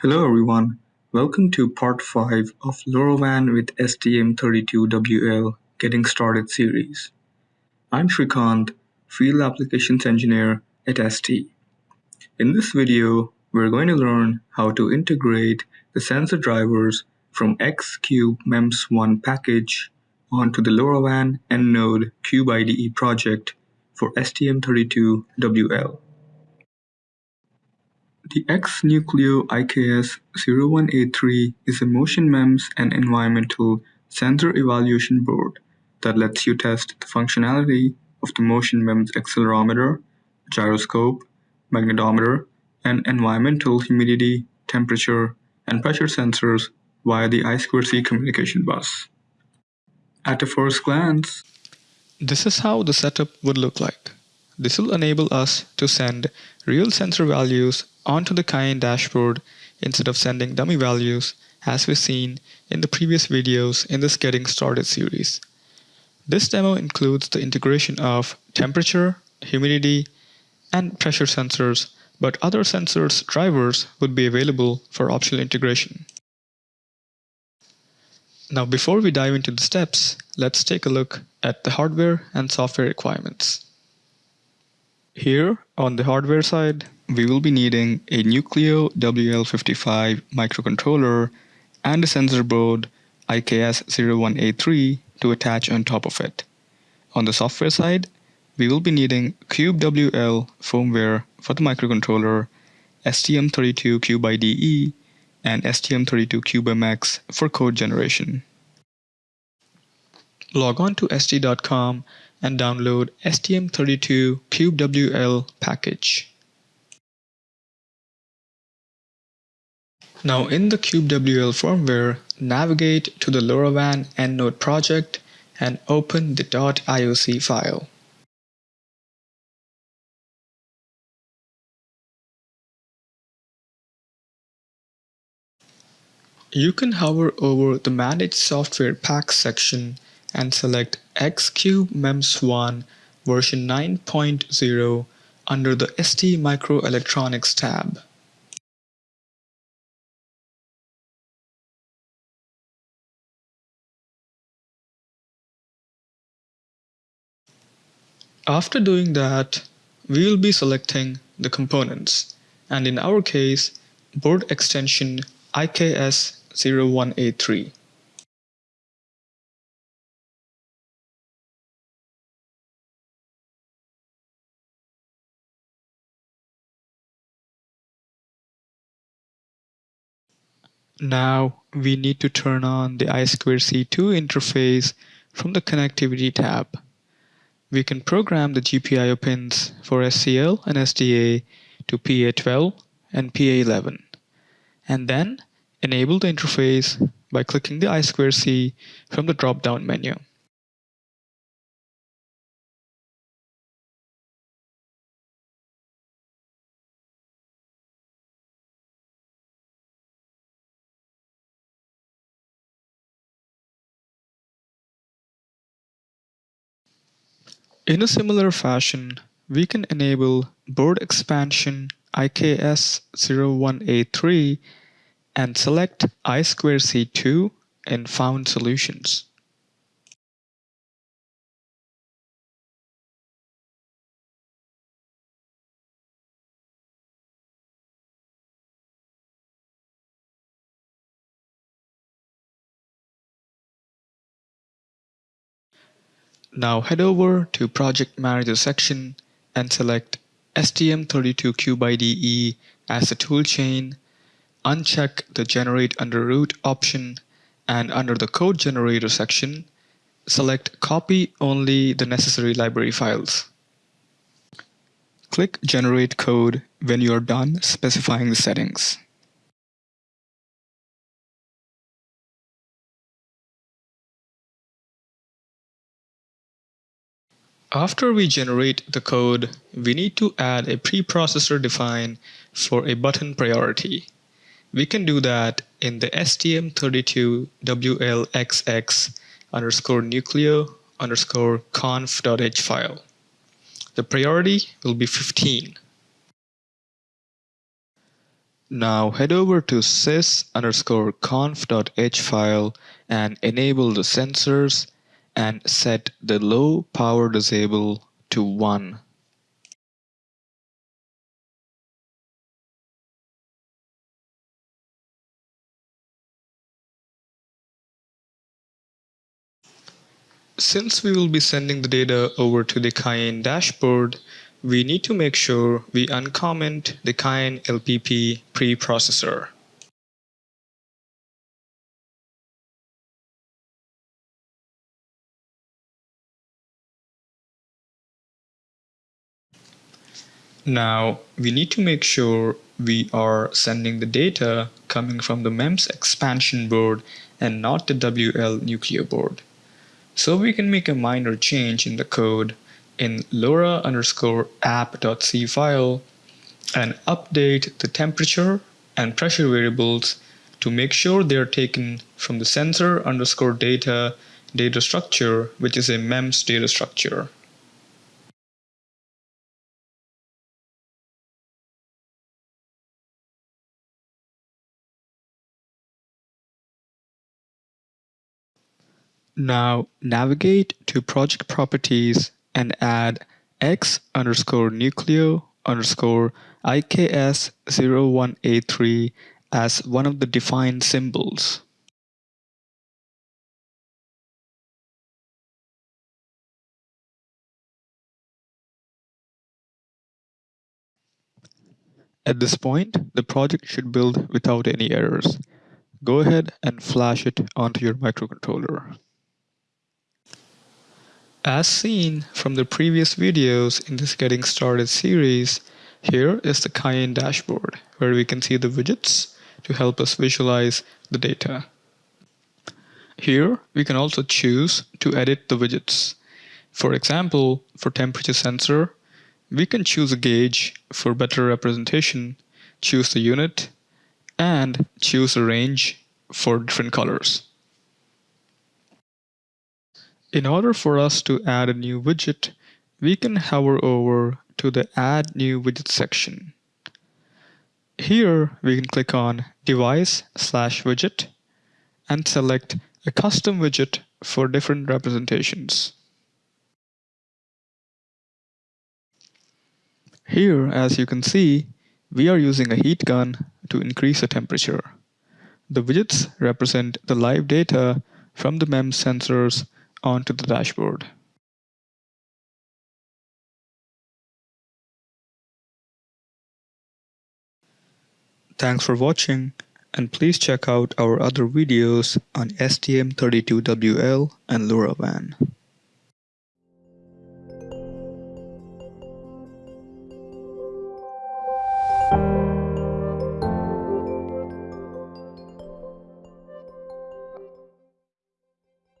Hello everyone, welcome to part 5 of LoRaWAN with STM32WL Getting Started series. I'm Shrikant, Field Applications Engineer at ST. In this video, we're going to learn how to integrate the sensor drivers from Xcube MEMS1 package onto the LoRaWAN EndNode Cube IDE project for STM32WL. The X-Nucleo IKS01A3 is a motion MEMS and environmental sensor evaluation board that lets you test the functionality of the motion MEMS accelerometer, gyroscope, magnetometer, and environmental humidity, temperature, and pressure sensors via the I2C communication bus. At a first glance, this is how the setup would look like. This will enable us to send real sensor values onto the Cayenne dashboard instead of sending dummy values as we've seen in the previous videos in this Getting Started series. This demo includes the integration of temperature, humidity, and pressure sensors, but other sensors drivers would be available for optional integration. Now before we dive into the steps, let's take a look at the hardware and software requirements. Here on the hardware side, we will be needing a Nucleo WL55 microcontroller and a sensor board IKS01A3 to attach on top of it. On the software side, we will be needing CubeWL firmware for the microcontroller, STM32 Cube IDE, and STM32 CubeMX for code generation. Log on to st.com and download STM32 CubeWL package. Now in the CubeWL firmware, navigate to the LoRaWAN EndNode project and open the .ioc file. You can hover over the Manage Software Packs section and select Xcube MEMS1 version 9.0 under the ST Microelectronics tab. After doing that, we will be selecting the components, and in our case, board extension IKS01A3. Now we need to turn on the I2C2 interface from the Connectivity tab. We can program the GPIO pins for SCL and SDA to PA12 and PA11 and then enable the interface by clicking the I2C from the drop-down menu. In a similar fashion, we can enable board expansion IKS01A3 and select I2C2 in Found Solutions. Now head over to Project Manager section and select STM32Cube IDE as the toolchain, uncheck the Generate under root option, and under the Code Generator section, select Copy only the necessary library files. Click Generate Code when you are done specifying the settings. After we generate the code, we need to add a preprocessor define for a button priority. We can do that in the STM32WLXX underscore nucleo underscore conf.h file. The priority will be 15. Now head over to sys underscore conf.h file and enable the sensors and set the low power disable to 1. Since we will be sending the data over to the Cayenne dashboard, we need to make sure we uncomment the Cayenne LPP preprocessor. Now, we need to make sure we are sending the data coming from the MEMS expansion board and not the WL Nucleo board. So we can make a minor change in the code in LoRa underscore app.c file and update the temperature and pressure variables to make sure they are taken from the sensor underscore data data structure, which is a MEMS data structure. Now navigate to project properties and add x underscore nucleo underscore IKS01A3 as one of the defined symbols. At this point, the project should build without any errors. Go ahead and flash it onto your microcontroller. As seen from the previous videos in this Getting Started series, here is the Cayenne dashboard where we can see the widgets to help us visualize the data. Here, we can also choose to edit the widgets. For example, for temperature sensor, we can choose a gauge for better representation, choose the unit, and choose a range for different colors. In order for us to add a new widget, we can hover over to the Add New Widget section. Here, we can click on Device slash Widget and select a custom widget for different representations. Here, as you can see, we are using a heat gun to increase the temperature. The widgets represent the live data from the MEMS sensors onto the dashboard. Thanks for watching and please check out our other videos on STM32WL and LoRaWAN.